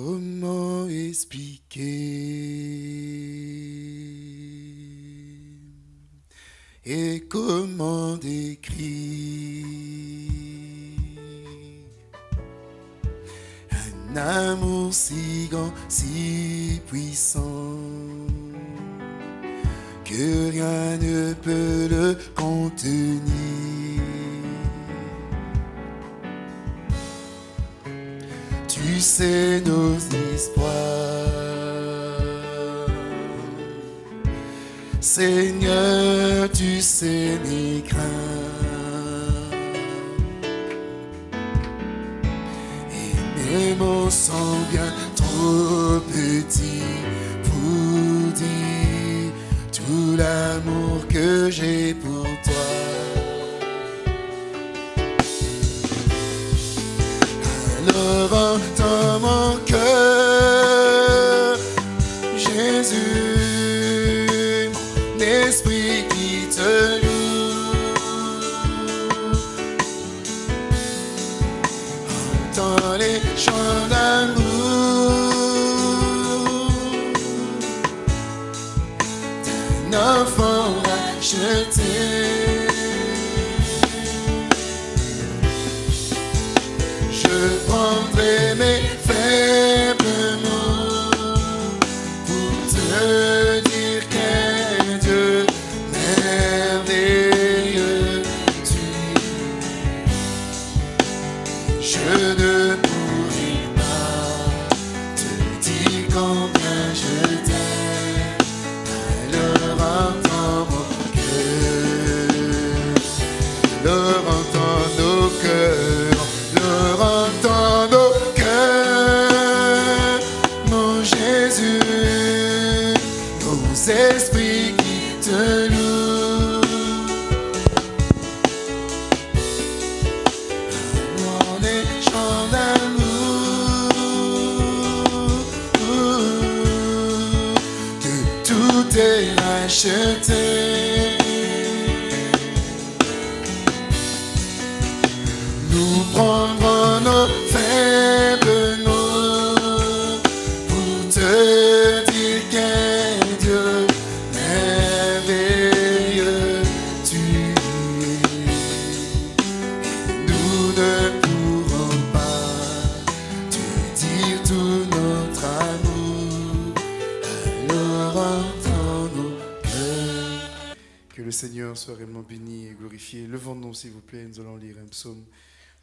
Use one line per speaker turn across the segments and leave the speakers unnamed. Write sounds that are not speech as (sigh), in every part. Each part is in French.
Comment expliquer et comment décrire un amour si grand, si puissant que rien ne peut le contenir? Tu sais nos histoires Seigneur, tu sais mes craintes. Et mes mots sont bien trop petits pour dire tout l'amour que j'ai pour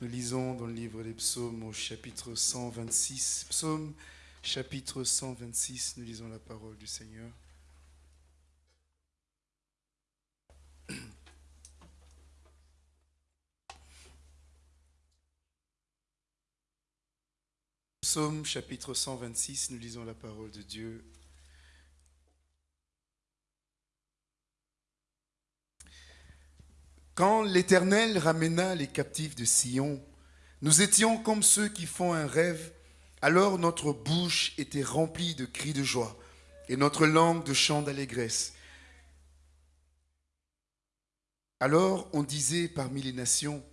Nous lisons dans le livre des psaumes au chapitre 126. Psaume chapitre 126, nous lisons la parole du Seigneur. Psaume chapitre 126, nous lisons la parole de Dieu. Quand l'Éternel ramena les captifs de Sion, nous étions comme ceux qui font un rêve. Alors notre bouche était remplie de cris de joie et notre langue de chants d'allégresse. Alors on disait parmi les nations,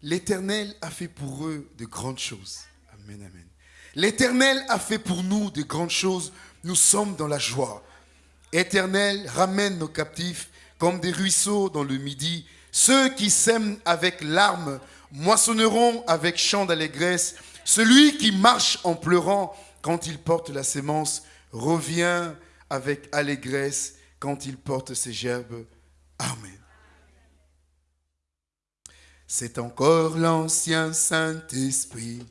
l'Éternel a fait pour eux de grandes choses. Amen, amen. L'Éternel a fait pour nous de grandes choses. Nous sommes dans la joie. Éternel, ramène nos captifs comme des ruisseaux dans le midi ceux qui sèment avec larmes moissonneront avec chant d'allégresse. Celui qui marche en pleurant quand il porte la sémence revient avec allégresse quand il porte ses gerbes. Amen. C'est encore l'ancien Saint-Esprit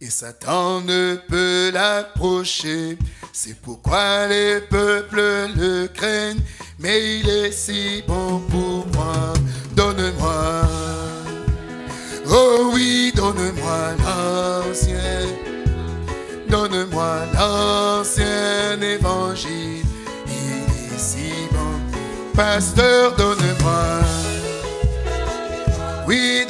et Satan ne peut l'approcher. C'est pourquoi les peuples le craignent, mais il est si bon pour moi donne-moi. Oh oui, donne-moi l'ancien. Donne-moi l'ancien évangile. Il est si bon. Pasteur, donne-moi. Oui,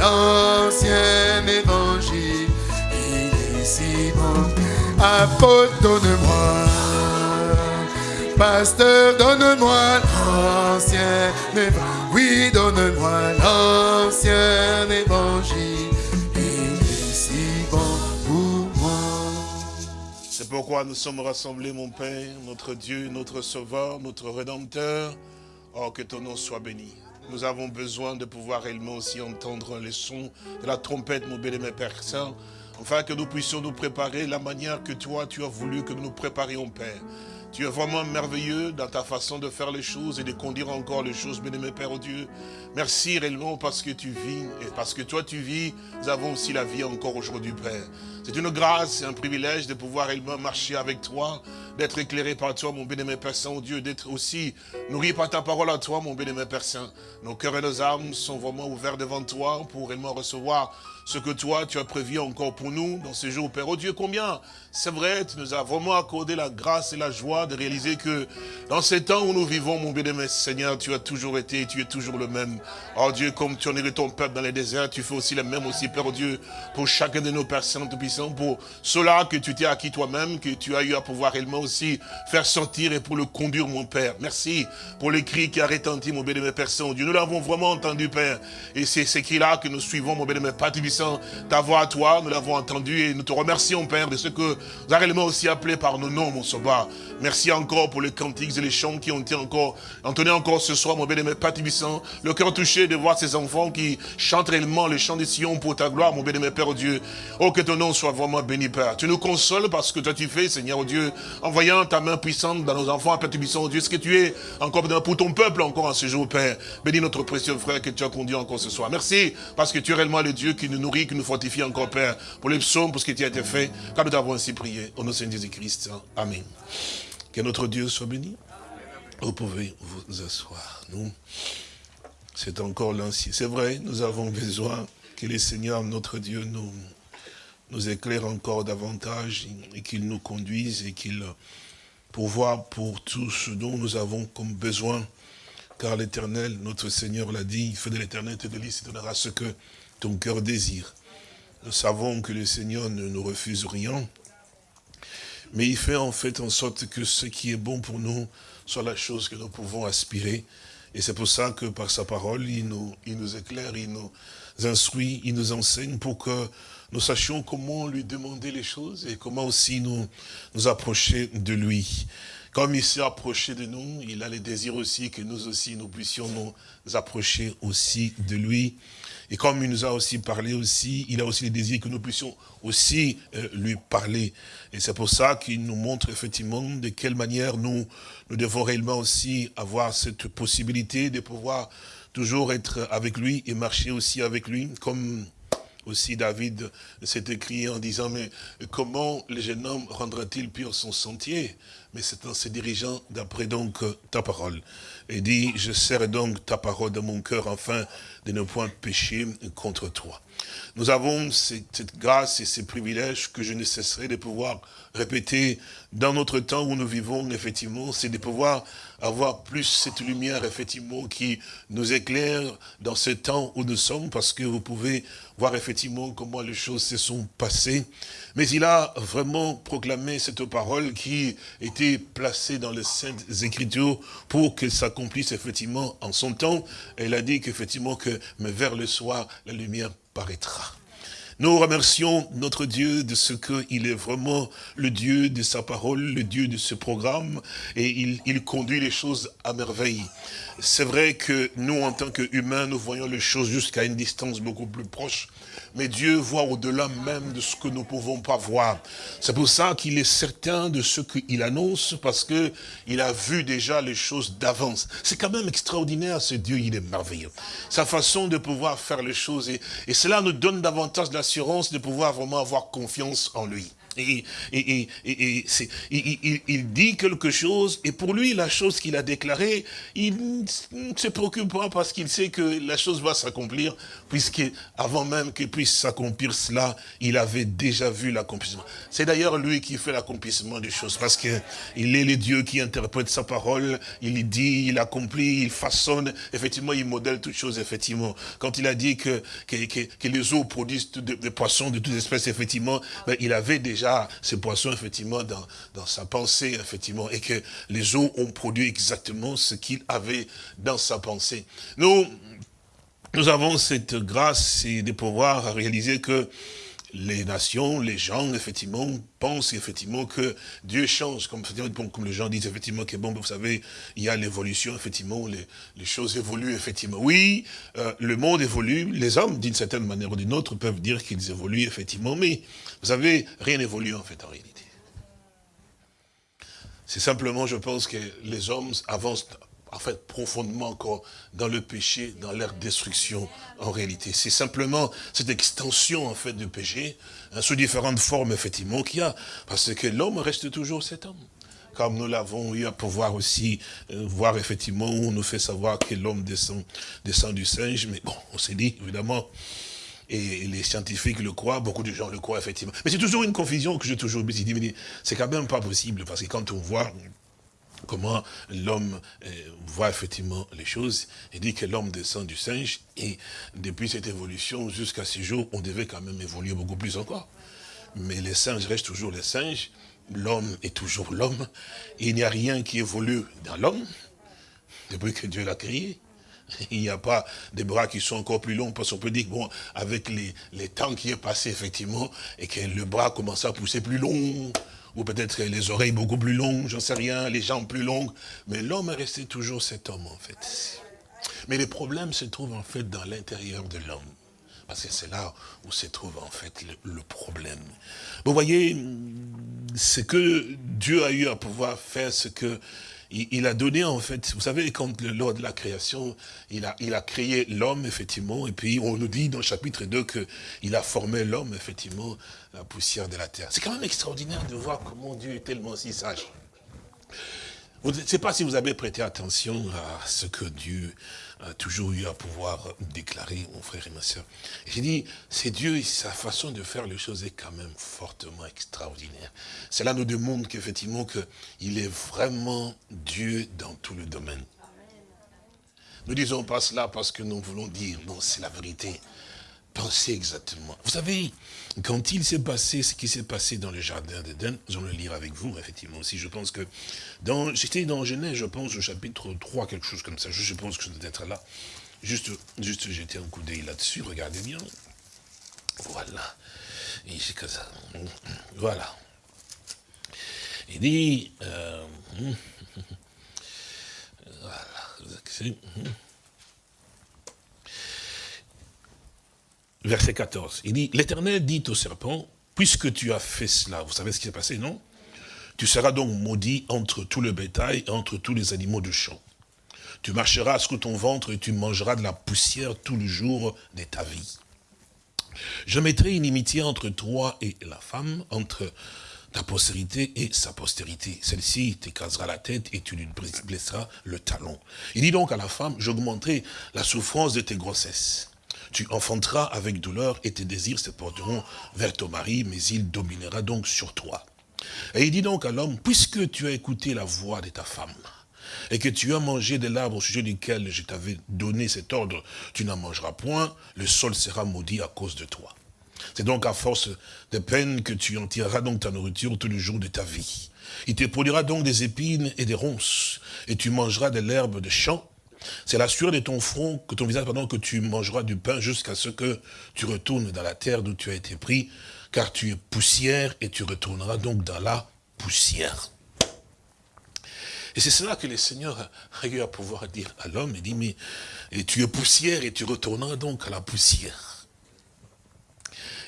l'ancien évangile. Il est si bon. Apôtre, donne-moi. Pasteur, donne-moi l'ancien évangile. Oui, donne-moi l'ancien évangile. Il est si bon pour moi.
C'est pourquoi nous sommes rassemblés, mon Père, notre Dieu, notre Sauveur, notre Rédempteur. Oh, que ton nom soit béni. Nous avons besoin de pouvoir réellement aussi entendre les sons de la trompette, mon bien-aimé Père Saint, afin que nous puissions nous préparer la manière que toi, tu as voulu que nous nous préparions, Père. Tu es vraiment merveilleux dans ta façon de faire les choses et de conduire encore les choses, bien-aimé Père oh Dieu. Merci réellement parce que tu vis et parce que toi tu vis, nous avons aussi la vie encore aujourd'hui, Père. C'est une grâce et un privilège de pouvoir réellement marcher avec toi, d'être éclairé par toi, mon bien-aimé Père Saint, oh Dieu, d'être aussi nourri par ta parole à toi, mon bien-aimé Père Saint. Nos cœurs et nos âmes sont vraiment ouverts devant toi pour réellement recevoir ce que toi, tu as prévu encore pour nous dans ces jours, Père. Oh Dieu, combien c'est vrai, tu nous as vraiment accordé la grâce et la joie de réaliser que dans ces temps où nous vivons, mon bien-aimé Seigneur, tu as toujours été et tu es toujours le même. Oh Dieu, comme tu en es ton peuple dans les déserts, tu fais aussi le même aussi, Père oh Dieu, pour chacun de nos personnes tout-puissants, pour cela que tu t'es acquis toi-même, que tu as eu à pouvoir réellement aussi faire sentir et pour le conduire, mon Père. Merci pour les cris qui a retenti, mon bien-aimé Père Saint-Dieu. Nous l'avons vraiment entendu, Père. Et c'est ces cris-là que nous suivons, mon bien-aimé Père ta voix à toi, nous l'avons entendu et nous te remercions, Père, de ce que vous avez réellement aussi appelé par nos noms, mon sauveur. Merci encore pour les cantiques et les chants qui ont été encore entonnés encore ce soir, mon bien-aimé Père Le cœur touché de voir ces enfants qui chantent réellement les chants des Sion pour ta gloire, mon bien-aimé Père Dieu. Oh, que ton nom soit vraiment béni, Père. Tu nous consoles parce que toi tu fais, Seigneur Dieu, en voyant ta main puissante dans nos enfants, Père Tubissant, Dieu, ce que tu es encore pour ton peuple encore en ce jour, Père. Bénis notre précieux frère que tu as conduit encore ce soir. Merci parce que tu es réellement le Dieu qui nous nourrit, qui nous fortifie encore, Père, pour les psaumes, pour ce qui a été fait, car nous t'avons ainsi prié. Au nom de Jésus-Christ. Amen. Que notre Dieu soit béni. Vous pouvez vous asseoir. Nous, c'est encore l'ancien. C'est vrai, nous avons besoin que le Seigneur, notre Dieu, nous, nous éclaire encore davantage et qu'il nous conduise et qu'il pourvoie pour tout ce dont nous avons comme besoin. Car l'éternel, notre Seigneur l'a dit, il fait de l'éternel te délice et donnera ce que ton cœur désire. Nous savons que le Seigneur ne nous refuse rien. Mais il fait en fait en sorte que ce qui est bon pour nous soit la chose que nous pouvons aspirer. Et c'est pour ça que par sa parole, il nous, il nous éclaire, il nous instruit, il nous enseigne pour que nous sachions comment lui demander les choses et comment aussi nous, nous approcher de lui. Comme il s'est approché de nous, il a le désir aussi que nous aussi, nous puissions nous approcher aussi de lui. Et comme il nous a aussi parlé aussi, il a aussi le désir que nous puissions aussi euh, lui parler. Et c'est pour ça qu'il nous montre effectivement de quelle manière nous, nous devons réellement aussi avoir cette possibilité de pouvoir toujours être avec lui et marcher aussi avec lui, comme aussi David s'est écrit en disant, mais comment le jeune homme rendra-t-il pur son sentier? Mais c'est en se dirigeant d'après donc ta parole. Et dit, je serre donc ta parole dans mon cœur afin de ne point pécher contre toi. Nous avons cette grâce et ces privilèges que je ne cesserai de pouvoir répéter dans notre temps où nous vivons, effectivement, c'est de pouvoir avoir plus cette lumière, effectivement, qui nous éclaire dans ce temps où nous sommes, parce que vous pouvez voir effectivement comment les choses se sont passées. Mais il a vraiment proclamé cette parole qui était placée dans les Saintes Écritures pour qu'elle s'accomplisse effectivement en son temps. Elle a dit qu'effectivement que, mais vers le soir, la lumière paraîtra. Nous remercions notre Dieu de ce qu'il est vraiment le Dieu de sa parole, le Dieu de ce programme, et il, conduit les choses à merveille. C'est vrai que nous, en tant qu'humains, nous voyons les choses jusqu'à une distance beaucoup plus proche, mais Dieu voit au-delà même de ce que nous ne pouvons pas voir. C'est pour ça qu'il est certain de ce qu'il annonce, parce que il a vu déjà les choses d'avance. C'est quand même extraordinaire, ce Dieu, il est merveilleux. Sa façon de pouvoir faire les choses, et, et cela nous donne davantage l'assurance de pouvoir vraiment avoir confiance en lui. Et, et, et, il, il, dit quelque chose, et pour lui, la chose qu'il a déclarée, il ne se préoccupe pas parce qu'il sait que la chose va s'accomplir, puisque avant même qu'il puisse s'accomplir cela, il avait déjà vu l'accomplissement. C'est d'ailleurs lui qui fait l'accomplissement des choses, parce qu'il est le Dieu qui interprète sa parole, il dit, il accomplit, il façonne, effectivement, il modèle toutes choses, effectivement. Quand il a dit que, que, que, les eaux produisent des poissons de toutes espèces, effectivement, ben, il avait déjà ces poissons, effectivement, dans, dans sa pensée, effectivement, et que les eaux ont produit exactement ce qu'il avait dans sa pensée. Nous, nous avons cette grâce de pouvoir réaliser que les nations, les gens, effectivement, pensent effectivement que Dieu change. Comme, comme les gens disent effectivement que, bon, vous savez, il y a l'évolution, effectivement, les, choses évoluent, effectivement. Oui, euh, le monde évolue, les hommes, d'une certaine manière ou d'une autre, peuvent dire qu'ils évoluent, effectivement, mais, vous savez, rien n'évolue, en fait, en réalité. C'est simplement, je pense, que les hommes avancent en fait, profondément encore dans le péché, dans leur destruction, en réalité. C'est simplement cette extension, en fait, du péché, hein, sous différentes formes, effectivement, qu'il y a. Parce que l'homme reste toujours cet homme. Comme nous l'avons eu à pouvoir aussi euh, voir, effectivement, où on nous fait savoir que l'homme descend, descend du singe. Mais bon, on s'est dit, évidemment, et les scientifiques le croient, beaucoup de gens le croient, effectivement. Mais c'est toujours une confusion que j'ai toujours dit, c'est quand même pas possible, parce que quand on voit comment l'homme euh, voit effectivement les choses. Il dit que l'homme descend du singe et depuis cette évolution jusqu'à ce jour, on devait quand même évoluer beaucoup plus encore. Mais les singes restent toujours les singes, l'homme est toujours l'homme. Il n'y a rien qui évolue dans l'homme depuis que Dieu l'a créé. (laughs) Il n'y a pas des bras qui sont encore plus longs, parce qu'on peut dire, bon, avec les, temps qui est passé, effectivement, et que le bras commence à pousser plus long, ou peut-être les oreilles beaucoup plus longues, j'en sais rien, les jambes plus longues. Mais l'homme est resté toujours cet homme, en fait. Mais les problèmes se trouvent, en fait, dans l'intérieur de l'homme. Parce que c'est là où se trouve, en fait, le, problème. Vous voyez, ce que Dieu a eu à pouvoir faire, ce que il, a donné en fait, vous savez, quand lors de la création, il a, il a créé l'homme, effectivement, et puis on nous dit dans le chapitre 2 qu'il a formé l'homme, effectivement, la poussière de la terre. C'est quand même extraordinaire de voir comment Dieu est tellement si sage. Je ne sais pas si vous avez prêté attention à ce que Dieu a toujours eu à pouvoir déclarer, mon frère et ma soeur. J'ai dit, c'est Dieu, sa façon de faire les choses est quand même fortement extraordinaire. Cela nous démontre qu'effectivement, qu'il est vraiment Dieu dans tout le domaine. Nous disons pas cela parce que nous voulons dire, non, c'est la vérité. Pensez exactement. Vous savez, quand il s'est passé ce qui s'est passé dans le jardin d'Éden, j'en le lire avec vous, effectivement, aussi, je pense que, j'étais dans Genèse, je pense, au chapitre 3, quelque chose comme ça, je, pense que je dois être là, juste, juste jeter un coup d'œil là-dessus, regardez bien, voilà, ça, voilà, il dit, euh, (laughs) voilà, verset 14. Il dit, l'Éternel dit au serpent, puisque tu as fait cela, vous savez ce qui s'est passé, non? Tu seras donc maudit entre tout le bétail et entre tous les animaux de champ. Tu marcheras sur ton ventre et tu mangeras de la poussière tout le jour de ta vie. Je mettrai une inimitié entre toi et la femme, entre ta postérité et sa postérité. Celle-ci t'écrasera la tête et tu lui blesseras le talon. Il dit donc à la femme, j'augmenterai la souffrance de tes grossesses tu enfanteras avec douleur et tes désirs se porteront vers ton mari, mais il dominera donc sur toi. Et il dit donc à l'homme, puisque tu as écouté la voix de ta femme, et que tu as mangé de l'arbre au sujet duquel je t'avais donné cet ordre, tu n'en mangeras point, le sol sera maudit à cause de toi. C'est donc à force de peine que tu en tireras donc ta nourriture tous les jours de ta vie. Il te produira donc des épines et des ronces, et tu mangeras de l'herbe de champ, c'est la sueur de ton front, que ton visage, pardon, que tu mangeras du pain jusqu'à ce que tu retournes dans la terre d'où tu as été pris, car tu es poussière et tu retourneras donc dans la poussière. Et c'est cela que le Seigneur a eu à pouvoir dire à l'homme. Il dit, mais et tu es poussière et tu retourneras donc à la poussière.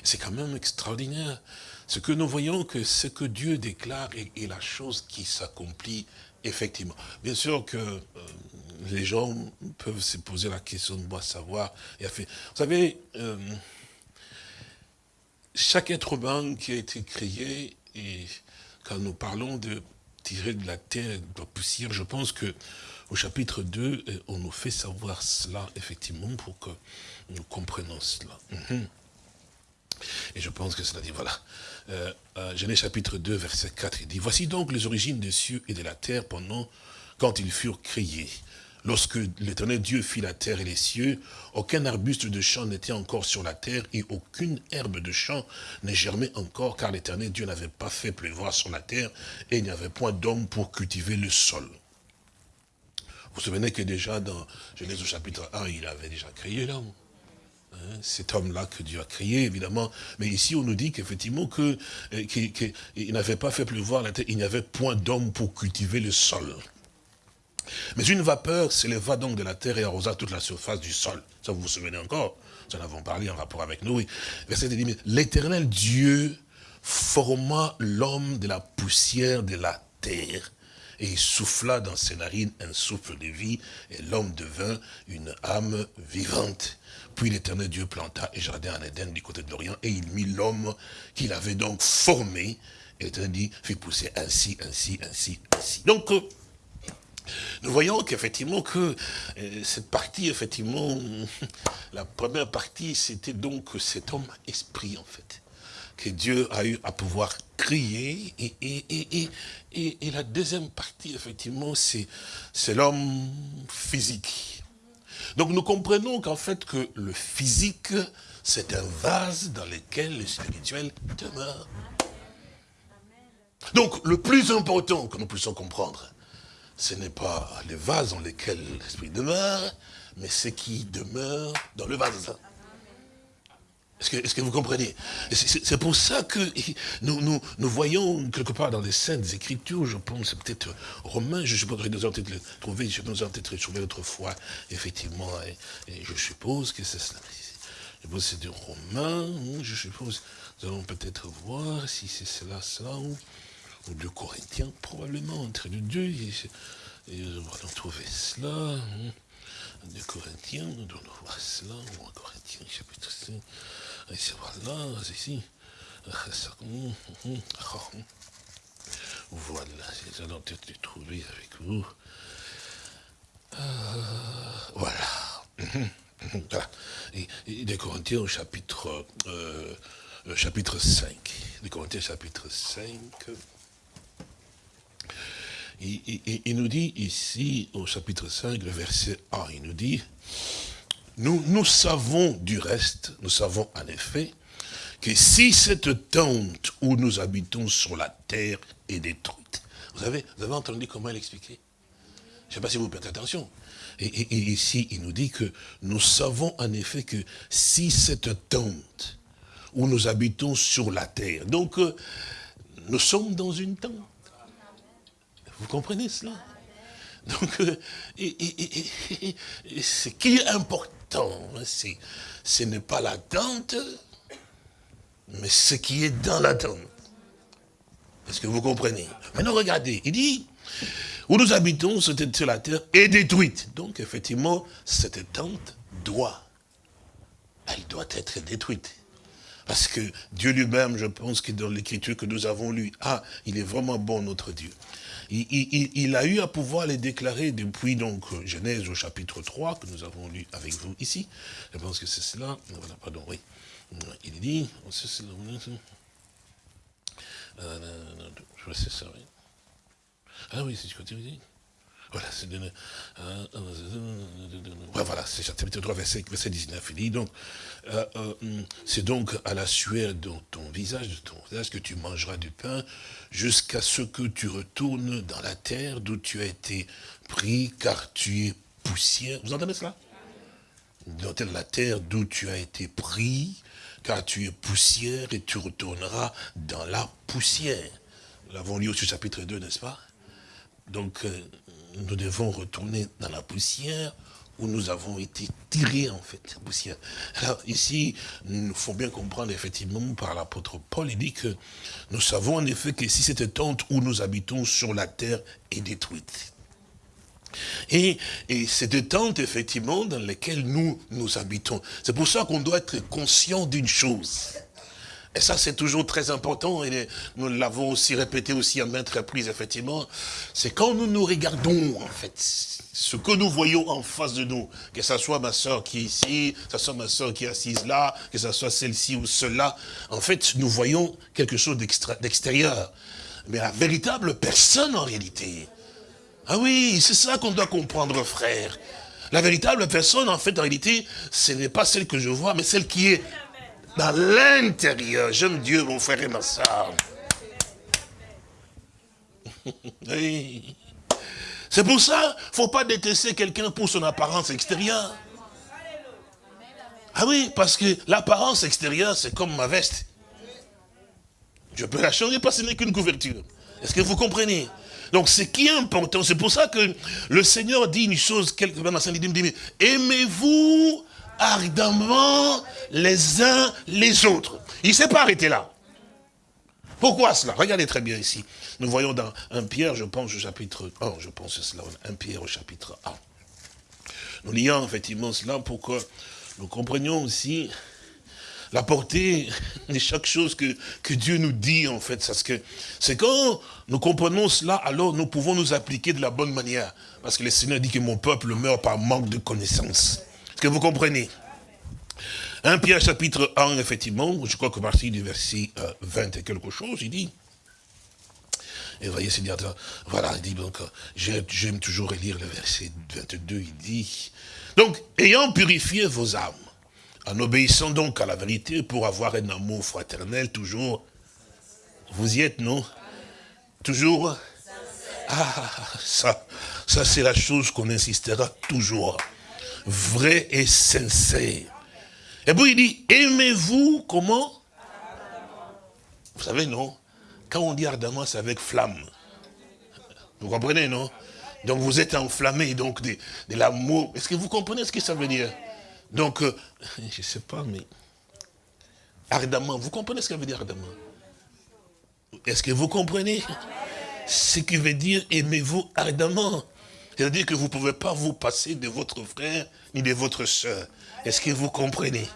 C'est quand même extraordinaire. Ce que nous voyons que ce que Dieu déclare est, la chose qui s'accomplit effectivement. Bien sûr que euh, les gens peuvent se poser la question de moi savoir. Vous savez, euh, chaque être humain qui a été créé, et quand nous parlons de tirer de la terre, de la poussière, je pense que au chapitre 2, euh, on nous fait savoir cela, effectivement, pour que nous comprenions cela. Mhm. Et je pense que cela dit, voilà. Euh, Genèse chapitre 2, verset 4, il dit, Voici donc les origines des cieux et de la terre pendant, quand ils furent créés. Lorsque l'éternel Dieu fit la terre et les cieux, aucun arbuste de champ n'était encore sur la terre et aucune herbe de champ ne germait encore, car l'éternel Dieu n'avait pas fait pleuvoir sur la terre et il n'y avait point d'homme pour cultiver le sol. Vous vous souvenez que déjà dans Genèse au chapitre 1, il avait déjà créé l'homme. Hein, cet homme-là que Dieu a créé, évidemment. Mais ici, on nous dit qu'effectivement, que, euh, qu'il n'avait pas fait pleuvoir la terre, il n'y avait point d'homme pour cultiver le sol. Mais une vapeur s'éleva donc de la terre et arrosa toute la surface du sol. Ça, vous vous souvenez encore? Nous en avons parlé en rapport avec nous. Verset dit, l'éternel Dieu forma l'homme de la poussière de la terre et il souffla dans ses narines un souffle de vie, et l'homme devint une âme vivante. Puis l'éternel Dieu planta un jardin en Éden du côté de l'Orient, et il mit l'homme qu'il avait donc formé, et l'éternel dit, fit pousser ainsi, ainsi, ainsi, ainsi. Donc, euh, nous voyons qu'effectivement que euh, cette partie, effectivement, (laughs) la première partie, c'était donc cet homme esprit, en fait que Dieu a eu à pouvoir crier. Et, et, la deuxième partie, effectivement, c'est l'homme physique. Donc nous comprenons qu'en fait que le physique, c'est un vase dans lequel le spirituel demeure. Donc le plus important que nous puissions comprendre, ce n'est pas les vases dans lesquels l'esprit demeure, mais ce qui demeure dans le vase. Est-ce que, vous comprenez? C'est pour ça que nous, nous, nous, voyons quelque part dans les Saintes Écritures, je pense, peut-être Romains, je suppose que nous avons peut-être trouvé, je pense peut-être trouvé autrefois, effectivement, et, je suppose que c'est cela. Je pense que c'est de Romains, je suppose, nous allons peut-être voir si c'est cela, cela, ou, de Corinthiens, probablement, entre les deux, et, nous allons trouver cela, hein. de Corinthiens, nous allons voir cela, ou en Corinthiens, chapitre 5, c'est voilà, c'est ici. (laughs) Voilà, c'est allons peut-être les trouver avec vous. Euh, voilà. voilà. (laughs) Et, et, des Corinthiens au chapitre, euh, chapitre 5. Des Corinthiens chapitre 5. Il nous dit ici, au chapitre 5, le verset 1, il nous dit, nous, nous savons du reste, nous savons en effet, que si cette tente où nous habitons sur la terre est détruite, vous avez, entendu comment elle expliquait? Je ne sais pas si vous faites attention. Et, ici, il nous dit que nous savons en effet que si cette tente où nous habitons sur la terre, donc euh, nous sommes dans une tente. Vous comprenez cela? Donc, euh, ce qui est important, ce n'est pas la tente, mais ce qui est dans la tente. Est-ce que vous comprenez? Maintenant, regardez, il dit, où nous habitons, cette sur la terre est détruite. Donc, effectivement, cette tente doit, elle doit être détruite. Parce que Dieu lui-même, je pense que dans l'écriture que nous avons lue, ah, il est vraiment bon notre Dieu il, a eu à pouvoir les déclarer depuis donc Genèse au chapitre 3 que nous avons lu avec vous ici. Je pense que c'est cela. Voilà, pardon, oui. Il dit, c'est ça, oui. Ah oui, c'est ce que tu dis. Voilà, c'est voilà, c'est chapitre 3, verset, 19. Il dit donc, euh, euh, c'est donc à la sueur de ton visage, de ton visage, que tu mangeras du pain, jusqu'à ce que tu retournes dans la terre d'où tu as été pris, car tu es poussière. Vous entendez cela? Dans la terre d'où tu as été pris, car tu es poussière, et tu retourneras dans la poussière. Nous l'avons lu au chapitre 2, n'est-ce pas? Donc, euh, nous devons retourner dans la poussière où nous avons été tirés, en fait, la poussière. Alors, ici, il faut bien comprendre, effectivement, par l'apôtre Paul, il dit que nous savons en effet que si cette tente où nous habitons sur la terre est détruite, et, et cette tente, effectivement, dans laquelle nous, nous habitons. C'est pour ça qu'on doit être conscient d'une chose. Et ça, c'est toujours très important, et nous l'avons aussi répété aussi à maintes reprises, effectivement, c'est quand nous nous regardons, en fait, ce que nous voyons en face de nous, que ce soit ma soeur qui est ici, que ce soit ma soeur qui est assise là, que ce soit celle-ci ou celle-là, en fait, nous voyons quelque chose d'extérieur. Mais la véritable personne, en réalité, ah oui, c'est ça qu'on doit comprendre, frère. La véritable personne, en fait, en réalité, ce n'est pas celle que je vois, mais celle qui est dans l'intérieur. J'aime Dieu, mon frère et ma soeur. (laughs) C'est pour ça, il ne faut pas détester quelqu'un pour son apparence extérieure. Ah oui, parce que l'apparence extérieure, c'est comme ma veste. Je peux la changer parce que ce n'est qu'une couverture. Est-ce que vous comprenez? Donc ce qui est important, c'est pour ça que le Seigneur dit une chose, quelque part dans sa dit, aimez-vous ardemment les uns les autres. Il ne s'est pas arrêté là. Pourquoi cela? Regardez très bien ici. Nous voyons dans 1 Pierre, je pense au chapitre 1, je pense cela, 1 Pierre au chapitre 1. Nous lions effectivement cela pour que nous comprenions aussi la portée (laughs) de chaque chose que, Dieu nous dit, en fait. C'est quand nous comprenons cela, alors nous pouvons nous appliquer de la bonne manière. Parce que le Seigneur dit que mon peuple meurt par manque de connaissance. Est-ce que vous comprenez. 1 Pierre chapitre 1, effectivement, je crois que partir du verset 20 euh, et quelque chose, il dit, et voyez, Seigneur, voilà, il dit donc, j'aime toujours relire le verset 22, il dit, donc, ayant purifié vos âmes, en obéissant donc à la vérité pour avoir un amour fraternel toujours. Vous y êtes, non? Toujours? Ah, ça, ça c'est la chose qu'on insistera toujours. Vrai et sincère. Et puis il dit, aimez-vous comment? Vous savez, non? Quand on dit ardemment, c'est avec flamme. Vous comprenez, non? Donc vous êtes enflammé donc de, l'amour. Est-ce que vous comprenez ce que ça veut dire? Donc, euh, (laughs) je ne sais pas, mais ardemment, vous comprenez ce que veut dire ardemment? Est-ce que vous comprenez Ce qui veut dire aimez-vous ardemment? C'est-à-dire que vous ne pouvez pas vous passer de votre frère ni de votre soeur. Est-ce que vous comprenez?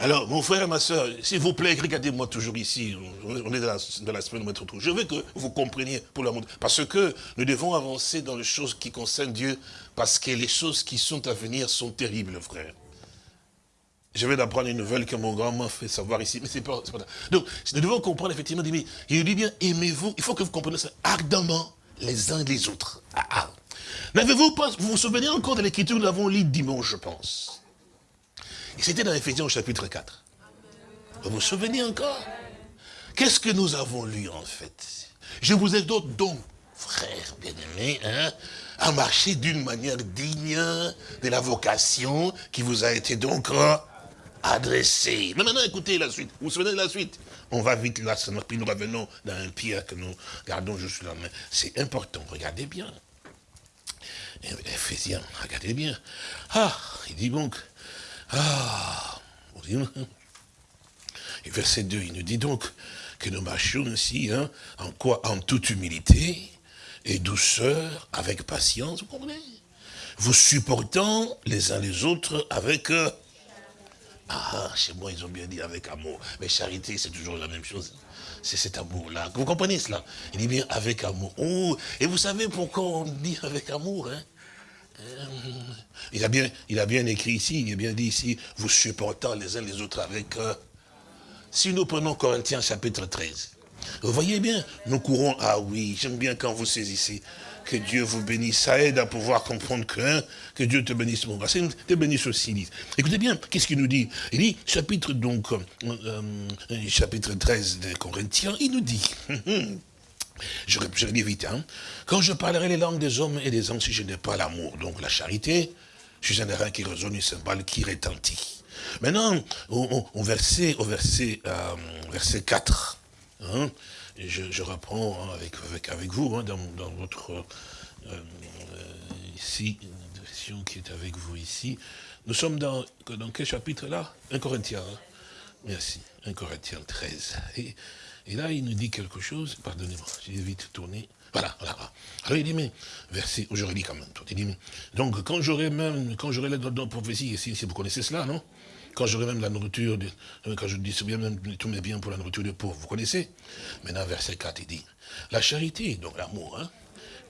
Alors, mon frère et ma soeur, s'il vous plaît, regardez-moi toujours ici. On est dans la, semaine de notre Je veux que vous compreniez pour l'amour. Parce que nous devons avancer dans les choses qui concernent Dieu, parce que les choses qui sont à venir sont terribles, frère. Je vais d'apprendre une nouvelle que mon grand m'a fait savoir ici, mais c'est pas, pas Donc, nous devons comprendre effectivement, il dit bien, aimez-vous, il faut que vous compreniez ça ardemment les uns les autres. Ah, ah. N'avez-vous pas, vous vous souvenez encore de l'écriture, nous l'avons lu dimanche, je pense? C'était dans Ephésiens chapitre 4. Vous vous souvenez encore? Qu'est-ce que nous avons lu en fait? Je vous ai donc, frères bien-aimés, hein, à marcher d'une manière digne de la vocation qui vous a été donc adressée. Mais maintenant, écoutez la suite. Vous vous souvenez de la suite? On va vite là, puis nous revenons dans un pierre que nous gardons juste là. Mais c'est important, regardez bien. Ephésiens, regardez bien. Ah, il dit donc, ah Et verset 2, il nous dit donc que nous marchions ainsi, hein, en quoi? En toute humilité et douceur, avec patience, vous comprenez? Vous supportant les uns les autres avec... Euh, ah, chez moi, ils ont bien dit avec amour. Mais charité, c'est toujours la même chose. C'est cet amour-là. Vous comprenez cela? Il dit bien avec amour. Oh, et vous savez pourquoi on dit avec amour hein? Euh, il a, bien, a bien écrit ici, il a bien dit ici, vous supportant les uns les autres avec... Euh, si nous prenons Corinthiens chapitre 13, vous voyez bien, nous courons, ah oui, j'aime bien quand vous saisissez, que Dieu vous bénisse, ça aide à pouvoir comprendre que, hein, que Dieu te bénisse, mon te bénisse aussi. Écoutez bien, qu'est-ce qu'il nous dit? Il dit, chapitre donc, euh, chapitre 13 de Corinthiens, il nous dit, (laughs) Je, je dis vite, hein. Quand je parlerai les langues des hommes et des hommes, si je n'ai pas l'amour, donc la charité, je suis un airain qui résonne, une cymbale qui retentit. Maintenant, au, verset, au verset, euh, verset 4, hein, je, reprends hein, avec, avec, avec vous, hein, dans, dans, votre, euh, euh, ici, version qui est avec vous ici. Nous sommes dans, dans quel chapitre là? 1 Corinthiens. Merci, 1 Corinthiens 13. Et, et là, il nous dit quelque chose, pardonnez-moi, j'ai vite tourné. Voilà, voilà. Alors il dit, mais, verset, aujourd'hui quand même, il dit, donc quand j'aurai même, quand j'aurai la prophétie, si, si vous connaissez cela, non? Quand j'aurai même la nourriture, de, euh, quand je distribue même tous mes biens pour la nourriture des pauvres, vous connaissez Maintenant, verset 4, il dit, la charité, donc l'amour, hein,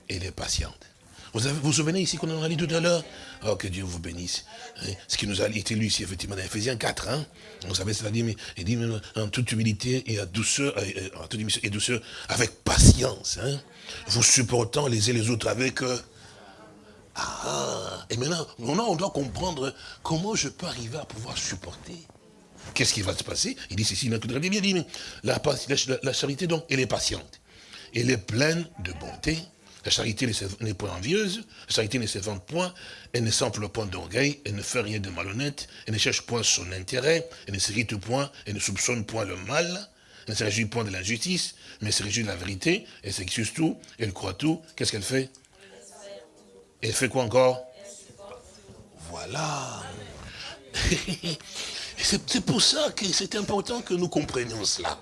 elle est patiente. Vous vous, vous souvenez ici qu'on en a dit tout à l'heure Oh, que Dieu vous bénisse. Hein, ce qui nous a été lu ici, effectivement, dans Ephésiens 4. Hein. Vous savez, mais, il dit en toute humilité et à douceur, en toute et douceur, avec patience. Hein, vous supportant les uns les autres avec... Euh, ah, et maintenant, on doit comprendre comment je peux arriver à pouvoir supporter. Qu'est-ce qui va se passer? Il dit ceci, il dit, mais la, la, charité, donc, elle est patiente. Elle est pleine de bonté. La charité n'est point envieuse, la charité ne s'évente point, elle ne s'emploie point d'orgueil, elle ne fait rien de malhonnête, elle ne cherche point son intérêt, elle ne s'irrite point, elle ne soupçonne point le mal, elle ne se réjouit point de l'injustice, mais se réjouit de la vérité, elle s'excuse tout, elle croit tout. Qu'est-ce qu'elle fait? Elle fait quoi encore Voilà. (laughs) C'est pour ça que c'est important que nous comprenions cela.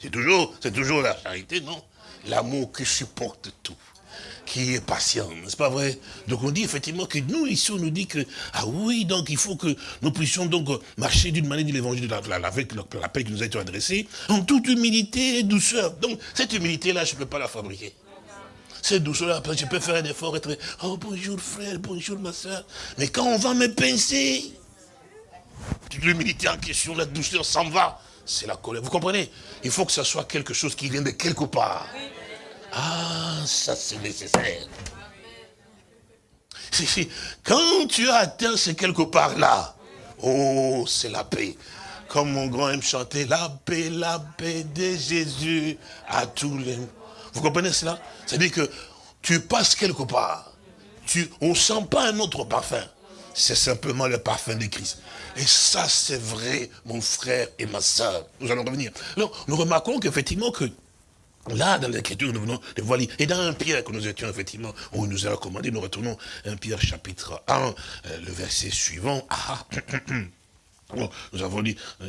C'est toujours, toujours la charité, non? L'amour qui supporte tout, qui est patient, n'est-ce pas vrai? Donc on dit effectivement que nous, ici, on nous dit que, ah oui, donc il faut que nous puissions donc marcher d'une manière de l'évangile avec l'appel qui nous a été adressé, en toute humilité et douceur. Donc cette humilité-là, je ne peux pas la fabriquer. Cette douceur-là, je peux faire un effort, être, oh bonjour frère, bonjour ma soeur. Mais quand on va me pincer, l'humilité en question, la douceur s'en va. C'est la colère. Vous comprenez? Il faut que ce soit quelque chose qui vient de quelque part. Ah, ça c'est nécessaire. Quand tu as atteint ce quelque part là, oh, c'est la paix. Comme mon grand aime chanter, la paix, la paix de Jésus à tous les... Vous comprenez cela? C'est-à-dire que tu passes quelque part, tu, on ne sent pas un autre parfum. C'est simplement le parfum de Christ. Et ça, c'est vrai, mon frère et ma soeur. Nous allons revenir. Alors, nous remarquons qu'effectivement, que Là, dans l'écriture, nous venons de voir, et dans un Pierre que nous étions, effectivement, où il nous a recommandé, nous retournons un Pierre chapitre 1, euh, le verset suivant. Ah, nous avons dit, euh,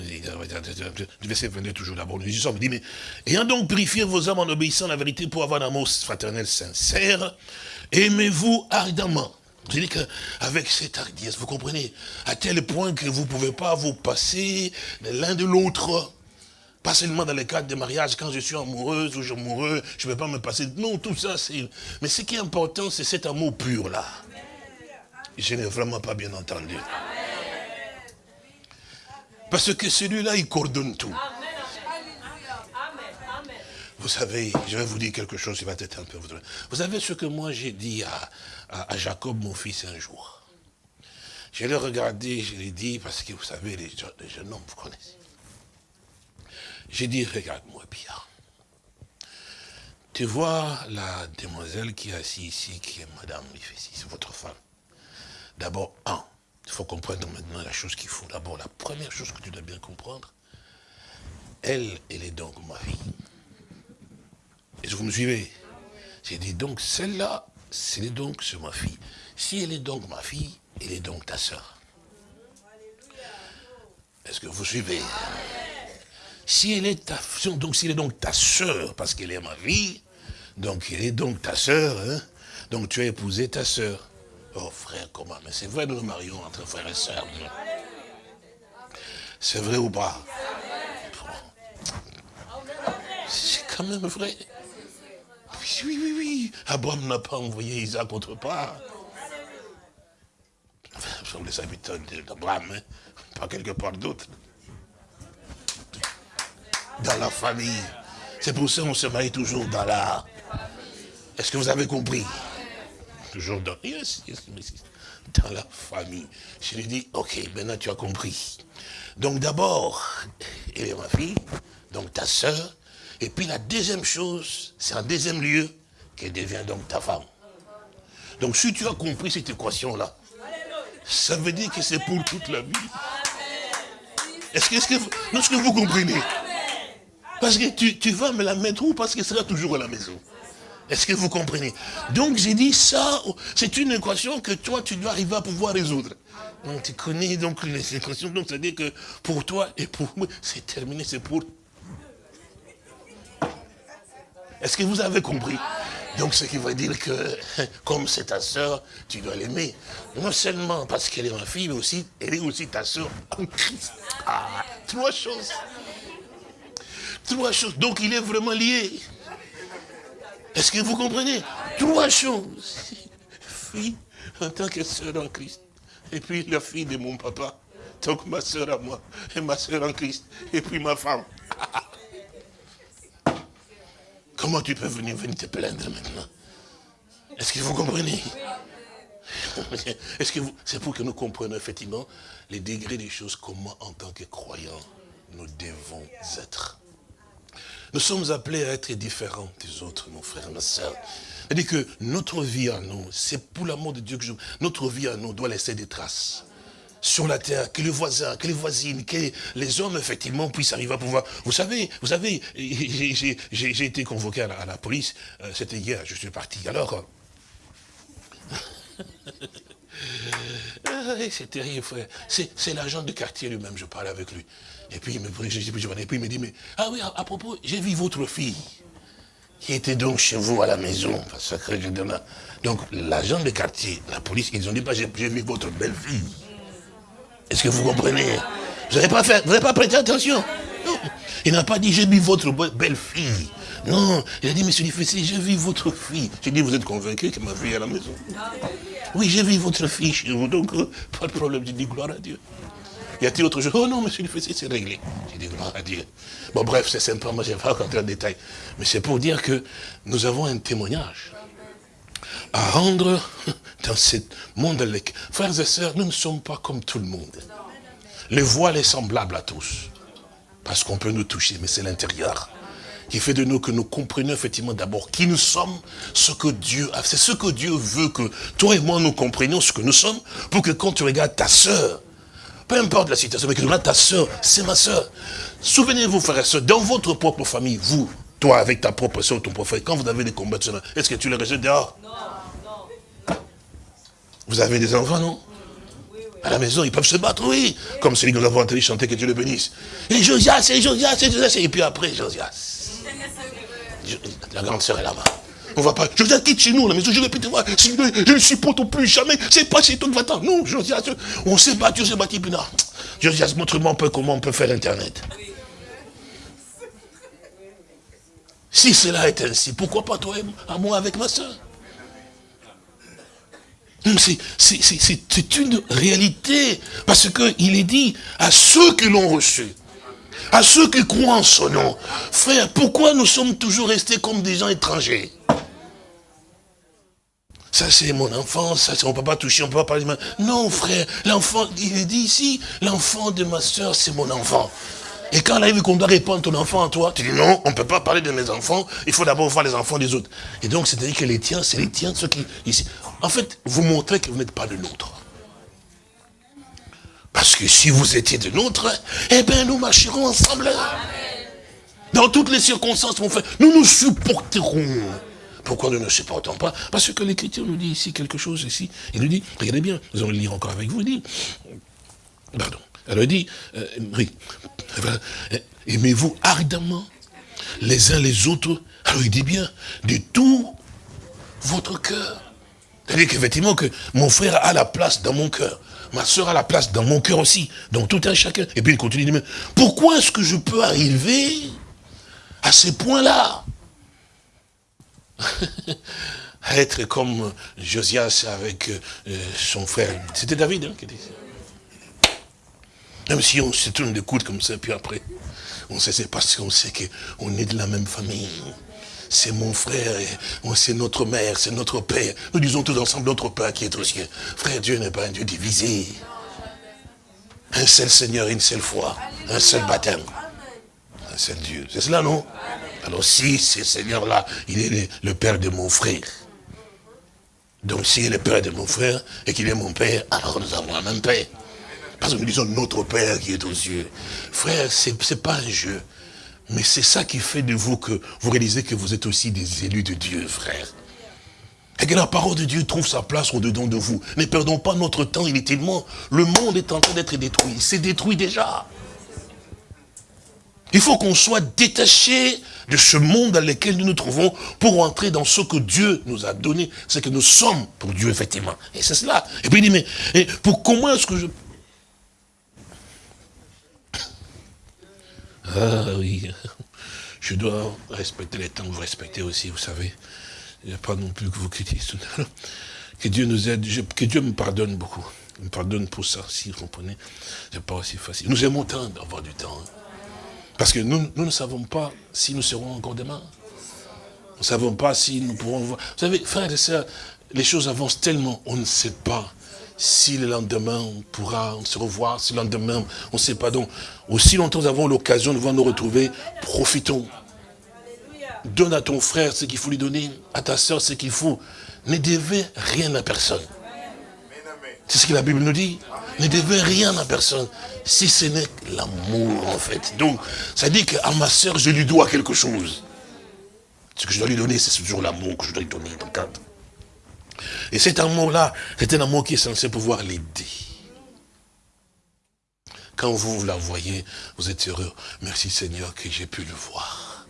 verset 22 toujours d'abord, nous sommes dit, mais ayant donc purifié vos âmes en obéissant à la vérité pour avoir un amour fraternel sincère, aimez-vous ardemment. Je dis qu'avec cette hardiesse, vous comprenez, à tel point que vous ne pouvez pas vous passer l'un de l'autre. Pas seulement dans le cadre de mariage, quand je suis amoureuse ou amoureux, je ne peux pas me passer. Non, tout ça, c'est... Mais ce qui est important, c'est cet amour pur-là. Je n'ai vraiment pas bien entendu. Parce que celui-là, il coordonne tout. Vous savez, je vais vous dire quelque chose qui va être un peu... Vous savez ce que moi j'ai dit à, à, Jacob, mon fils, un jour? Je l'ai regardé, je l'ai dit, parce que vous savez, les, jeunes hommes, vous connaissez. J'ai dit, regarde-moi bien. Tu vois la demoiselle qui est assise ici, qui est Madame c'est votre femme. D'abord, un, il faut comprendre maintenant la chose qu'il faut. D'abord, la première chose que tu dois bien comprendre, elle, elle est donc ma fille. Est-ce que vous me suivez? J'ai dit donc, celle-là, c'est donc ma fille. Si elle est donc ma fille, elle est donc ta soeur. Est-ce que vous suivez? Si elle est ta donc si elle est donc ta soeur, parce qu'elle est ma fille, donc elle est donc ta soeur, hein? donc tu as épousé ta soeur. Oh frère, comment? Mais c'est vrai, nous nous marions entre frères et sœurs. C'est vrai ou pas? C'est quand même vrai. Oui, oui, oui. Abraham n'a pas envoyé Isaac autre part. Enfin, les habitants d'Abraham, hein. pas quelque part d'autre. Dans la famille. C'est pour ça qu'on se marie toujours dans la... Est-ce que vous avez compris? Toujours dans... la famille. Je lui dis, ok, maintenant tu as compris. Donc d'abord, elle est ma fille, donc ta soeur, et puis la deuxième chose, c'est en deuxième lieu qu'elle devient donc ta femme. Donc si tu as compris cette équation-là, ça veut dire que c'est pour toute la vie. Est-ce que, que, que, vous comprenez? Parce que tu, tu, vas me la mettre où? Parce qu'elle sera toujours à la maison. Est-ce que vous comprenez? Donc j'ai dit ça, c'est une équation que toi tu dois arriver à pouvoir résoudre. Donc tu connais donc les équations, donc ça veut dire que pour toi et pour moi, c'est terminé, c'est pour est-ce que vous avez compris? Donc ce qui veut dire que, (laughs) comme c'est ta soeur, tu dois l'aimer. Non seulement parce qu'elle est ma fille, mais aussi, elle est aussi ta soeur en Christ. Ah, trois choses. Trois choses. Donc il est vraiment lié. Est-ce que vous comprenez Trois choses. Fille en tant que soeur en Christ. Et puis la fille de mon papa. Donc ma soeur à moi. Et ma soeur en Christ. Et puis ma femme. (laughs) Comment tu peux venir, venir te plaindre maintenant Est-ce que vous comprenez (laughs) Est-ce que c'est pour que nous comprenions effectivement les degrés des choses, comment en tant que croyants nous devons être. Nous sommes appelés à être différents des autres, mon frère, ma soeur. C'est-à-dire que notre vie à nous, c'est pour l'amour de Dieu que je... Notre vie à nous doit laisser des traces sur la terre, que le voisin, que les voisines, que les hommes, effectivement, puissent arriver à pouvoir... Vous savez, vous savez, j'ai été convoqué à la, police, euh, c'était hier, je suis parti. Alors, euh, (laughs) c'est terrible, frère. C'est l'agent de quartier lui-même, je parlais avec lui. Et puis, il me, et puis il me dit, mais, ah oui, à, propos, j'ai vu votre fille, qui était donc chez vous à la maison, je Donc, l'agent de quartier, la police, ils ont dit, bah, j'ai vu votre belle-fille. Est-ce que vous comprenez? Vous n'avez pas fait, vous n'avez pas prêté attention? Non. Il n'a pas dit, j'ai vu votre belle-fille. Non, il a dit, monsieur Difficile, j'ai vu votre fille. J'ai dit, vous êtes convaincu que ma fille est à la maison? Oui, j'ai vu votre fille chez vous, donc euh, pas de problème. J'ai dit, gloire à Dieu. Y a-t-il autre chose? Oh non, monsieur Difficile, c'est réglé. J'ai dit, gloire à Dieu. Bon, bref, c'est sympa, moi, je vais pas rentrer en détail. Mais c'est pour dire que nous avons un témoignage à rendre (laughs) dans ce monde. Frères et sœurs, nous ne sommes pas comme tout le monde. Le voile est semblable à tous. Parce qu'on peut nous toucher, mais c'est l'intérieur qui fait de nous que nous comprenions effectivement d'abord qui nous sommes, ce que Dieu a. C'est ce que Dieu veut que toi et moi nous comprenions ce que nous sommes, pour que quand tu regardes ta sœur, peu importe la situation, mais que tu regardes ta sœur, c'est ma sœur. Souvenez-vous, frères et sœurs, dans votre propre famille, vous, toi avec ta propre sœur, ton prophète, quand vous avez des combats, est-ce que tu les rejettes dehors? Non. Vous avez des enfants, non? À la maison, ils peuvent se battre, oui. Comme celui que nous avons entendu chanter, que Dieu le bénisse. Et Josias, et Josias, et Josias, et puis après, Josias. (laughs) La grande sœur est là-bas. On va pas, Josias, quitte chez nous, la maison, je vais plus te voir. Je ne supporte plus jamais. C'est pas chez toi que va-t'en. Non, Josias, on s'est battu, on s'est battu, puis non. Josias, montre-moi un peu comment on peut faire Internet. Si cela est ainsi, pourquoi pas toi et moi avec ma soeur? C'est une réalité. Parce qu'il est dit à ceux qui l'ont reçu, à ceux qui croient en son nom. Frère, pourquoi nous sommes toujours restés comme des gens étrangers? Ça c'est mon enfant, ça on ne peut pas toucher, on ne peut pas parler. Non frère, l'enfant, il dit ici, l'enfant de ma soeur c'est mon enfant. Et quand a vu qu'on doit répondre ton enfant à toi, tu dis non, on ne peut pas parler de mes enfants, il faut d'abord voir les enfants des autres. Et donc, c'est-à-dire que les tiens, c'est les tiens, ceux qui... Ici. En fait, vous montrez que vous n'êtes pas de nôtres. Parce que si vous étiez de nôtres, eh bien, nous marcherons ensemble. Dans toutes les circonstances, mon frère, nous nous supporterons. Pourquoi nous ne supportons pas Parce que l'Écriture nous dit ici quelque chose, ici. Il nous dit, regardez bien, nous allons le lire encore avec vous, il dit, pardon, elle dit, euh, oui, aimez-vous ardemment les uns les autres. Alors il dit bien, de tout votre cœur. C'est-à-dire qu'effectivement, que mon frère a la place dans mon cœur. Ma soeur a la place dans mon cœur aussi. Donc tout un chacun. Et puis il continue, pourquoi est-ce que je peux arriver à ces points-là (laughs) Être comme Josias avec euh, son frère. C'était David hein, qui était même si on se tourne de coudes comme ça, puis après, on sait, c'est parce qu'on sait qu'on est de la même famille. C'est mon frère, c'est notre mère, c'est notre père. Nous disons tous ensemble notre Père qui est au ciel. Frère, Dieu n'est pas un Dieu divisé. Un seul Seigneur, une seule foi, un seul baptême. Un seul Dieu. C'est cela, non? Alors si ce Seigneur-là, il est le, Père de mon frère, donc s'il est le Père de mon frère et qu'il est mon Père, alors nous avons un même Père. Parce que nous disons notre Père qui est aux cieux. Frère, ce n'est pas un jeu. Mais c'est ça qui fait de vous que vous réalisez que vous êtes aussi des élus de Dieu, frère. Et que la parole de Dieu trouve sa place au-dedans de vous. Ne perdons pas notre temps inutilement. Le monde est en train d'être détruit. C'est détruit déjà. Il faut qu'on soit détaché de ce monde dans lequel nous nous trouvons pour entrer dans ce que Dieu nous a donné. C'est que nous sommes pour Dieu, effectivement. Et c'est cela. Et puis il dit, mais pour comment est-ce que je Ah oui, je dois respecter les temps vous respectez aussi, vous savez. N'y a pas non plus que vous critiquez. Que Dieu nous aide, que Dieu me pardonne beaucoup. Il me pardonne pour ça, si vous comprenez. Ce n'est pas aussi facile. Nous aimons tant d'avoir du temps. Hein. Parce que nous, nous ne savons pas si nous serons encore demain. Nous ne savons pas si nous pourrons voir. Vous savez, frères et sœurs, les choses avancent tellement, on ne sait pas si le lendemain on pourra se revoir, si le lendemain on ne sait pas. Donc, aussi longtemps nous avons l'occasion de voir nous retrouver, profitons. donne à ton frère ce qu'il faut lui donner, à ta soeur ce qu'il faut. Ne devez rien à personne. C'est ce que la Bible nous dit. Ne devez rien à personne, si ce n'est l'amour en fait. Donc, ça dit qu'à ma soeur, je lui dois quelque chose. Ce que je dois lui donner, c'est toujours l'amour que je dois lui donner. Et cet amour-là, c'est un amour qui est censé pouvoir l'aider. Quand vous, la voyez, vous êtes heureux. Merci Seigneur que j'ai pu le voir.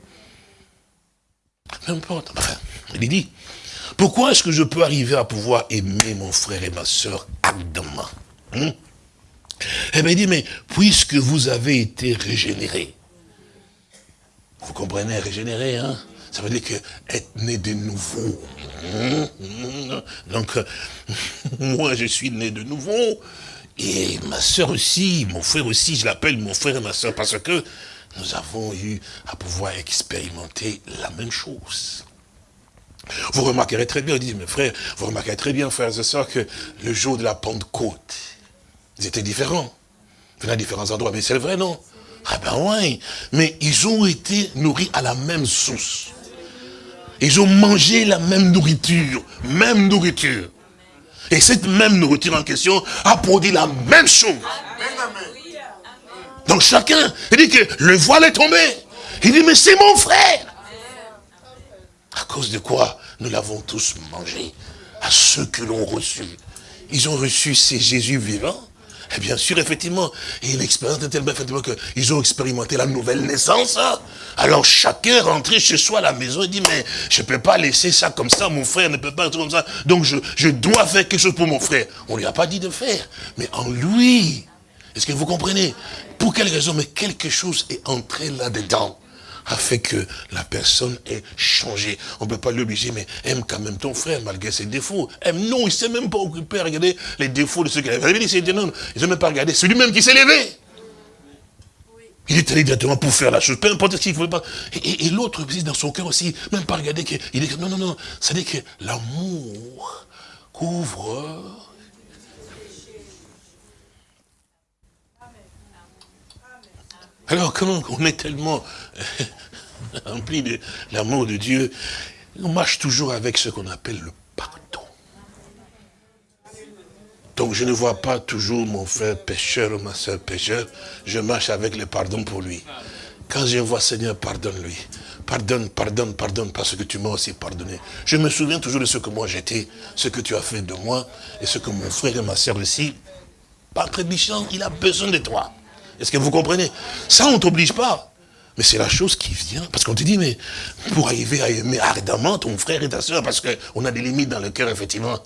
Peu importe. Enfin, il dit, pourquoi est-ce que je peux arriver à pouvoir aimer mon frère et ma soeur ardemment hein? Eh bien, il dit, mais puisque vous avez été régénérés, vous comprenez, régénéré, hein? Ça veut dire que être né de nouveau. Hein? Donc, (laughs) moi, je suis né de nouveau, et ma soeur aussi, mon frère aussi, je l'appelle mon frère et ma soeur, parce que nous avons eu à pouvoir expérimenter la même chose. Vous remarquerez très bien, dit mes frères, vous remarquerez très bien, frères et sœurs, que le jour de la Pentecôte, ils étaient différents. Ils venaient à différents endroits, mais c'est vrai, non? Ah ben oui, mais ils ont été nourris à la même source. Ils ont mangé la même nourriture, même nourriture. Et cette même nourriture en question a produit la même chose. Donc chacun, il dit que le voile est tombé. Il dit, mais c'est mon frère. À cause de quoi nous l'avons tous mangé À ceux que l'ont reçu. Ils ont reçu ces Jésus vivants. Et bien sûr, effectivement, et l'expérience est tellement effectivement qu'ils ont expérimenté la nouvelle naissance. Alors chacun rentré chez soi à la maison et dit, mais je ne peux pas laisser ça comme ça, mon frère ne peut pas être comme ça. Donc je, je dois faire quelque chose pour mon frère. On ne lui a pas dit de faire, mais en lui. Est-ce que vous comprenez? Pour quelle raison? Mais quelque chose est entré là-dedans a fait que la personne est changée. On ne peut pas l'obliger, mais aime quand même ton frère, malgré ses défauts. Aime, non, il ne s'est même pas occupé à regarder les défauts de ceux qui avaient dit, non, il ne même pas regarder. C'est lui-même qui s'est levé. Il est allé directement pour faire la chose, peu importe ce qu'il ne voulait pas. Et, l'autre aussi, dans son cœur aussi, même pas regarder qu'il est non, non, non. C'est-à-dire que l'amour couvre Alors, comment on est tellement (laughs) rempli de l'amour de Dieu, on marche toujours avec ce qu'on appelle le pardon. Donc je ne vois pas toujours mon frère pécheur ou ma soeur pécheur, je marche avec le pardon pour lui. Quand je vois Seigneur, pardonne-lui. Pardonne, pardonne, pardonne, parce que tu m'as aussi pardonné. Je me souviens toujours de ce que moi j'étais, ce que tu as fait de moi, et ce que mon frère et ma soeur aussi. Par trébuchant, il a besoin de toi. Est-ce que vous comprenez? Ça, on ne t'oblige pas. Mais c'est la chose qui vient. Parce qu'on te dit, mais pour arriver à aimer ardemment ton frère et ta soeur, parce qu'on a des limites dans le cœur, effectivement,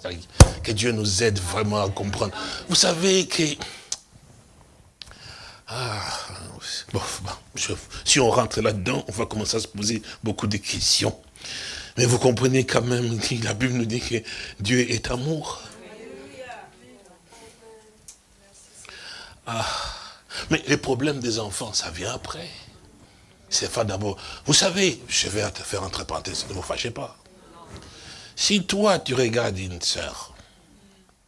que Dieu nous aide vraiment à comprendre. Vous savez que... Ah, bon, si on rentre là-dedans, on va commencer à se poser beaucoup de questions. Mais vous comprenez quand même, la Bible nous dit que Dieu est amour. Ah. Mais les problèmes des enfants, ça vient après. C'est pas d'abord. Vous savez, je vais te faire entre parenthèses, ne vous fâchez pas. Si toi, tu regardes une sœur,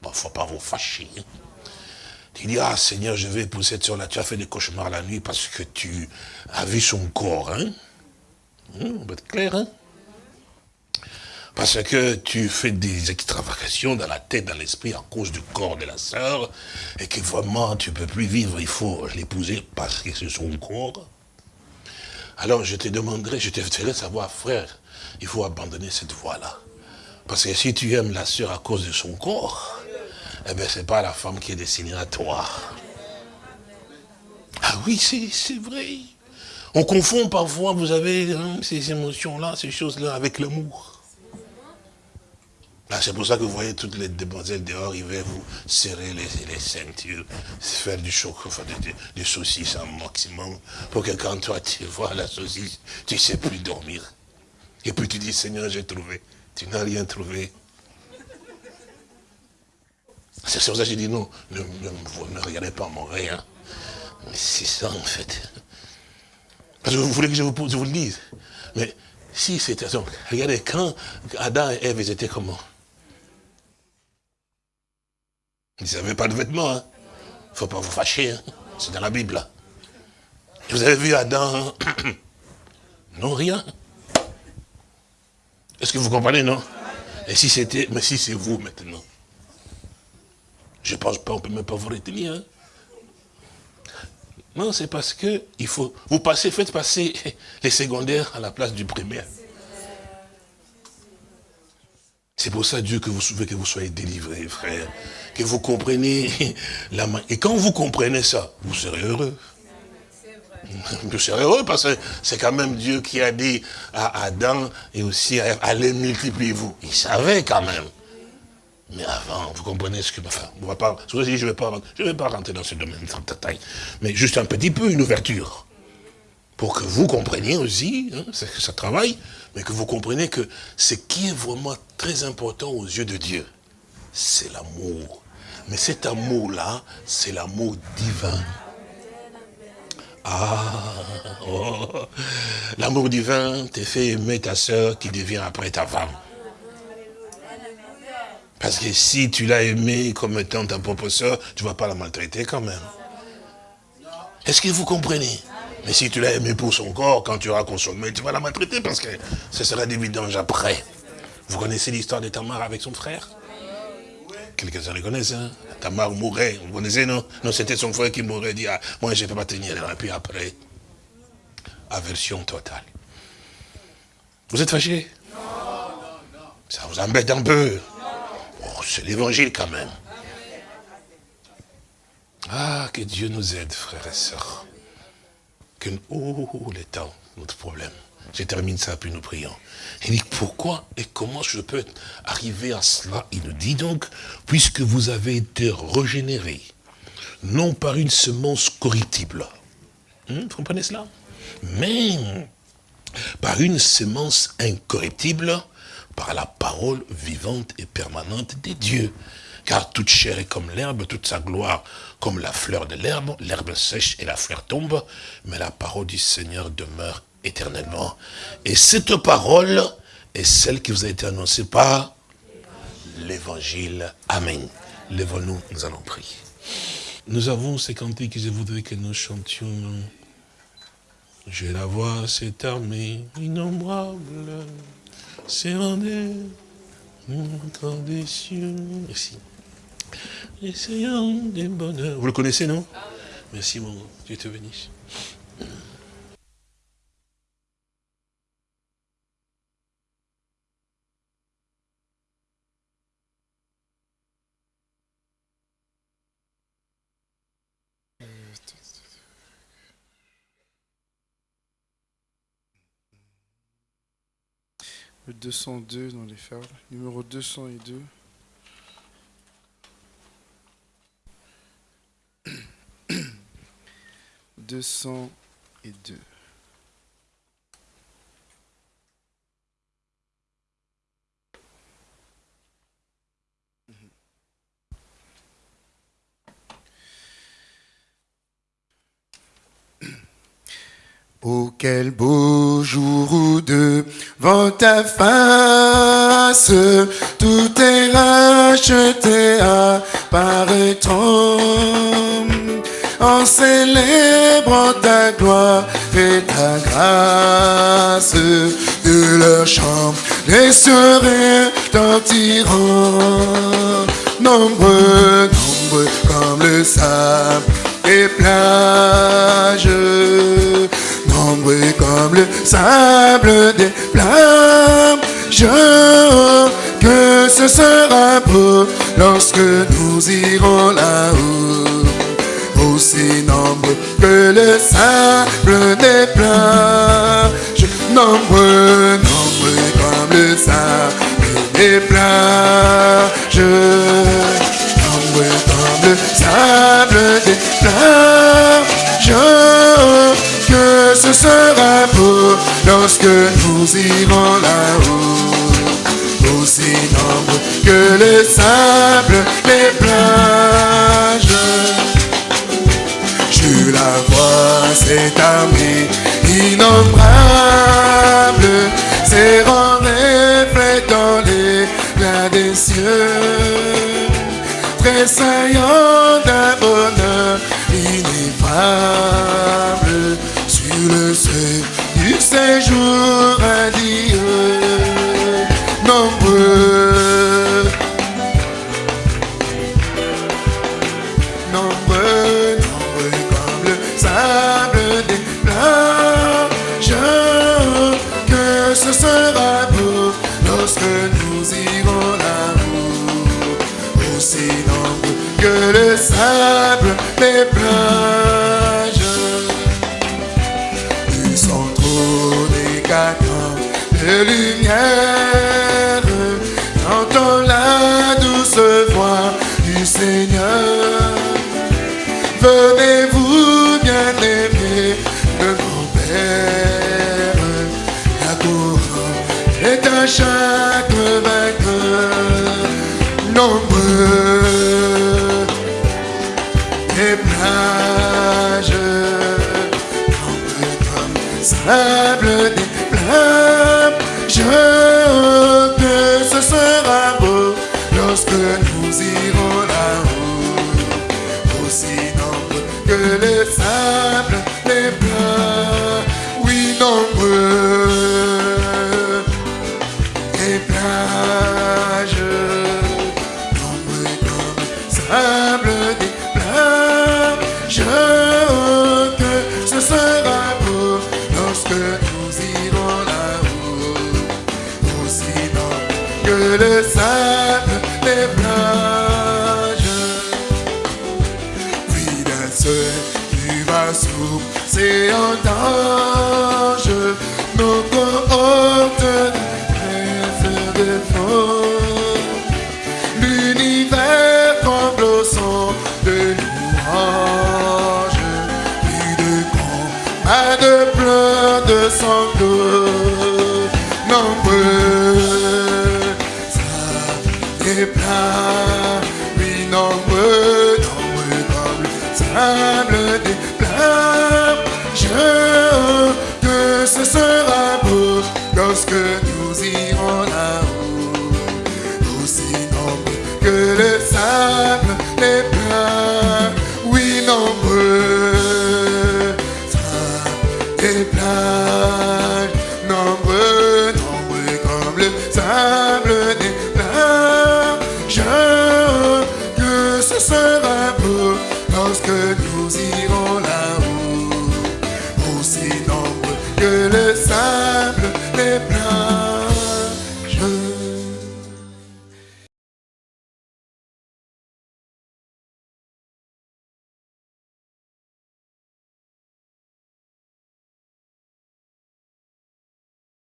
il ne faut pas vous fâcher. Tu dis, ah Seigneur, je vais pour cette soeur-là, tu as fait des cauchemars la nuit parce que tu as vu son corps. Hein? Hum, on va être clair, hein? Parce que tu fais des extravagations dans la tête, dans l'esprit, à cause du corps de la sœur, et que vraiment tu ne peux plus vivre, il faut l'épouser parce que c'est son corps. Alors je te demanderai, je te ferai savoir, frère, il faut abandonner cette voie-là. Parce que si tu aimes la sœur à cause de son corps, eh bien, ce n'est pas la femme qui est destinée à toi. Ah oui, c'est vrai. On confond parfois, vous avez hein, ces émotions-là, ces choses-là, avec l'amour. Ah, c'est pour ça que vous voyez toutes les demoiselles dehors, ils vont vous serrer les, ceintures, faire du choc, enfin des, saucisses un maximum, pour que quand toi tu vois la saucisse, tu ne sais plus dormir. Et puis tu dis, Seigneur, j'ai trouvé. Tu n'as rien trouvé. C'est pour ça que j'ai dit non, ne, regardez pas mon rien. Mais c'est ça en fait. Parce que vous voulez que je vous, je vous le dise. Mais si c'était regardez, quand Adam et Ève étaient comment? Ils n'avaient pas de vêtements. Hein. ne faut pas vous fâcher. Hein. C'est dans la Bible. Hein. Vous avez vu Adam (coughs) Non, rien. Est-ce que vous comprenez, non? Et si c'était, mais si c'est vous maintenant Je pense pas, on peut même pas vous retenir. Hein. Non, c'est parce que il faut, vous passez, faites passer (laughs) les secondaires à la place du primaire. C'est pour ça, Dieu, que vous souhaitez que vous soyez délivrés, frère. Que vous compreniez (laughs) la main. Et quand vous comprenez ça, vous serez heureux. Vous serez heureux parce que c'est quand même Dieu qui a dit à Adam et aussi à allez multipliez-vous. Il savait quand même. Mais avant, vous comprenez ce que... Enfin, on va pas, je ne vais, pas, je vais pas rentrer dans ce domaine de taille, mais juste un petit peu, une ouverture. Pour que vous compreniez aussi, hein, ça travaille, mais que vous compreniez que ce qui est vraiment très important aux yeux de Dieu, c'est l'amour. Mais cet amour-là, c'est l'amour divin. Ah, oh. l'amour divin te fait aimer ta soeur qui devient après ta femme. Parce que si tu l'as aimée comme étant ta propre soeur, tu ne vas pas la maltraiter quand même. Est-ce que vous comprenez? Mais si tu l'as aimée pour son corps, quand tu auras consommé, tu vas la maltraiter parce que ce sera des vidanges après. Vous connaissez l'histoire de Tamar avec son frère? Quelques-uns le connaissent, hein Tamar mourait, vous connaissez, non? Non, c'était son frère qui mourait, dit, ah, moi je ne peux pas tenir. Et puis après, aversion totale. Vous êtes fâché Non, non, non. Ça vous embête un peu? C'est l'évangile quand même. Ah, que Dieu nous aide, frères et sœurs. Que, oh, les temps, notre problème. Je termine ça, puis nous prions. Il dit, pourquoi et comment je peux arriver à cela? Il nous dit donc, puisque vous avez été régénérés, non par une semence corruptible. Hmm, vous comprenez cela? Mais par une semence incorruptible, par la parole vivante et permanente des dieux. Car toute chair est comme l'herbe, toute sa gloire comme la fleur de l'herbe. L'herbe sèche et la fleur tombe, mais la parole du Seigneur demeure éternellement. Et cette parole est celle qui vous a été annoncée par l'évangile. Amen. Lèvons-nous, nous allons prier. Nous avons ces cantiques que je voudrais que nous chantions. Je la vois, cette armée innombrable c'est rendez encore des cieux. Merci. Essayons des bonheurs. Vous le connaissez, non? Merci, mon Dieu te bénisse.
Le 202 dans les fardes. Numéro 202. Deux cent et deux. (coughs) Oh, quel beau jour ou deux, devant ta face, tout est racheté, apparaîtront en célébrant ta gloire et ta grâce. De leur chambre, les seraient retentiront, nombreux, nombreux comme le sable et plages comme le sable des plages. Que ce sera beau lorsque nous irons là-haut. Nombreux que le sable des plages. Nombreux, nombreux comme le sable des plages. Nombreux comme le sable des plages que ce sera beau lorsque nous irons là-haut. Aussi nombreux que le sable, les plages. Cette armée innombrable, en dans les plats des cieux, tressaillant d'un bonheur ineffable le seuil du séjour à Dieu. le sable les plages. Puis d'un seul, tu vas souffler, c'est un danger. Nos corps